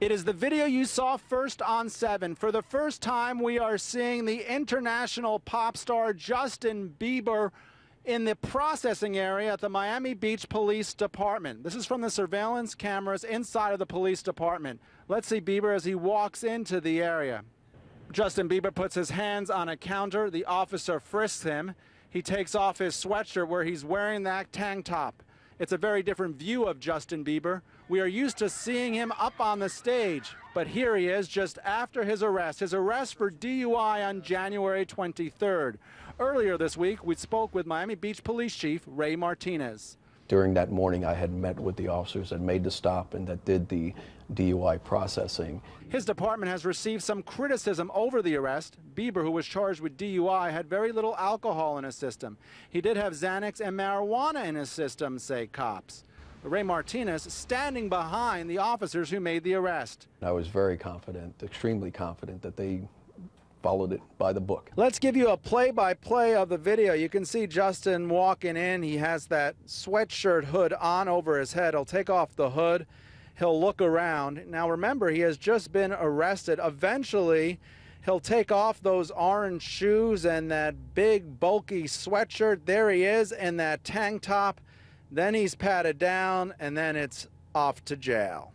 It is the video you saw first on 7. For the first time, we are seeing the international pop star Justin Bieber in the processing area at the Miami Beach Police Department. This is from the surveillance cameras inside of the police department. Let's see Bieber as he walks into the area. Justin Bieber puts his hands on a counter. The officer frisks him. He takes off his sweatshirt where he's wearing that tank top. It's a very different view of Justin Bieber. We are used to seeing him up on the stage, but here he is just after his arrest, his arrest for DUI on January 23rd. Earlier this week, we spoke with Miami Beach Police Chief Ray Martinez. During that morning, I had met with the officers that made the stop and that did the DUI processing. His department has received some criticism over the arrest. Bieber, who was charged with DUI, had very little alcohol in his system. He did have Xanax and marijuana in his system, say cops. Ray Martinez standing behind the officers who made the arrest. I was very confident, extremely confident, that they followed it by the book. Let's give you a play-by-play -play of the video. You can see Justin walking in. He has that sweatshirt hood on over his head. He'll take off the hood. He'll look around. Now remember, he has just been arrested. Eventually, he'll take off those orange shoes and that big bulky sweatshirt. There he is in that tank top. Then he's patted down and then it's off to jail.